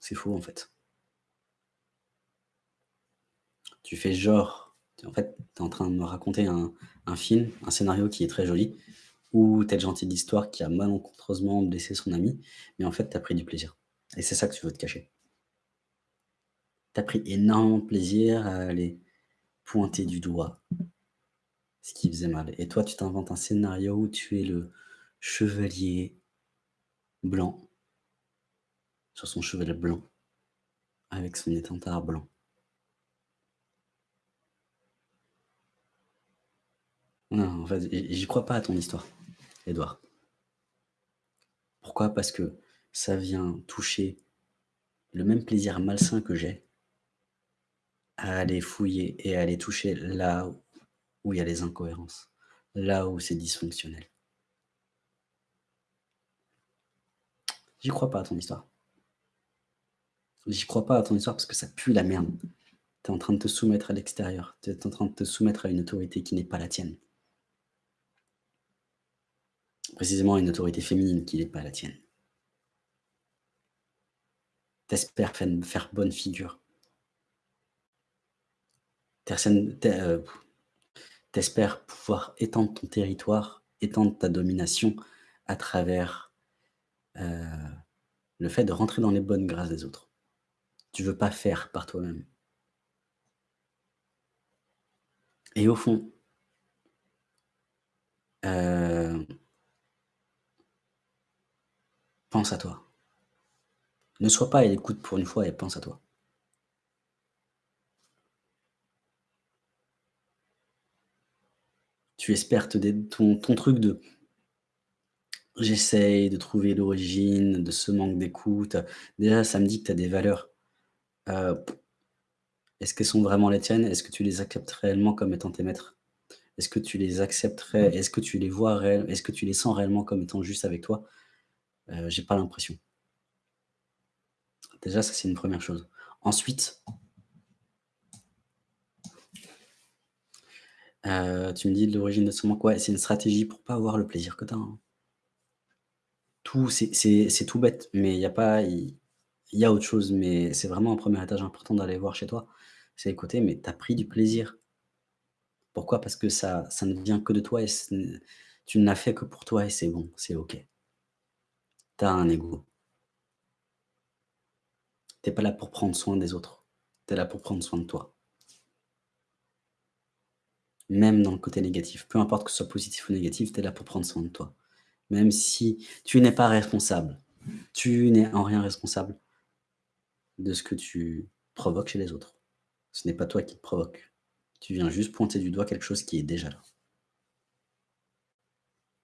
C'est faux, en fait. Tu fais genre en fait, tu es en train de me raconter un film, un scénario qui est très joli, es le gentil de l'histoire qui a malencontreusement blessé son ami, mais en fait, tu as pris du plaisir et c'est ça que tu veux te cacher. Tu as pris énormément de plaisir à aller pointer du doigt ce qui faisait mal et toi, tu t'inventes un scénario où tu es le chevalier blanc sur son cheval blanc, avec son étendard blanc. Non, en fait, j'y crois pas à ton histoire, Édouard. Pourquoi? Parce que ça vient toucher le même plaisir malsain que j'ai à aller fouiller et à aller toucher là où il y a les incohérences, là où c'est dysfonctionnel. J'y crois pas à ton histoire. J'y crois pas à ton histoire parce que ça pue la merde. Tu es en train de te soumettre à l'extérieur, tu es en train de te soumettre à une autorité qui n'est pas la tienne. Précisément une autorité féminine qui n'est pas la tienne. Tu espères faire bonne figure. Tu espères pouvoir étendre ton territoire, étendre ta domination à travers, heu, le fait de rentrer dans les bonnes grâces des autres. Tu veux pas faire par toi-même. Et au fond heu pense à toi. Ne sois pas à l'écoute pour une fois et pense à toi. Tu espères ton ton truc de «J'essaye de trouver l'origine de ce manque d'écoute», déjà ça me dit que tu as des valeurs, heu, est-ce qu'elles sont vraiment les tiennes? Est-ce que tu les acceptes réellement comme étant tes maîtres? Est-ce que tu les accepterais? Est-ce que tu les vois réel est-ce que tu les sens réellement comme étant juste avec toi? Heu, j'ai pas l'impression. Déjà ça c'est une 1re chose. Ensuite heu, tu me dis de l'origine de ce manque, ouais, c'est une stratégie pour pas avoir le plaisir que tu as, hein. Tout c'est tout bête, mais il y a pas il y a autre chose, mais c'est vraiment un 1er étage important d'aller voir chez toi. C'est écouter, mais tu as pris du plaisir. Pourquoi? Parce que ça ça ne vient que de toi et tu ne l'as fait que pour toi et c'est bon, c'est OK. Tu as un ego. Tu es pas là pour prendre soin des autres, tu es là pour prendre soin de toi. Même dans le côté négatif, peu importe que ce soit positif ou négatif, tu es là pour prendre soin de toi. Même si tu n'es pas responsable, tu n'es en rien responsable de ce que tu provoques chez les autres. Ce n'est pas toi qui te provoque. Tu viens juste pointer du doigt quelque chose qui est déjà là.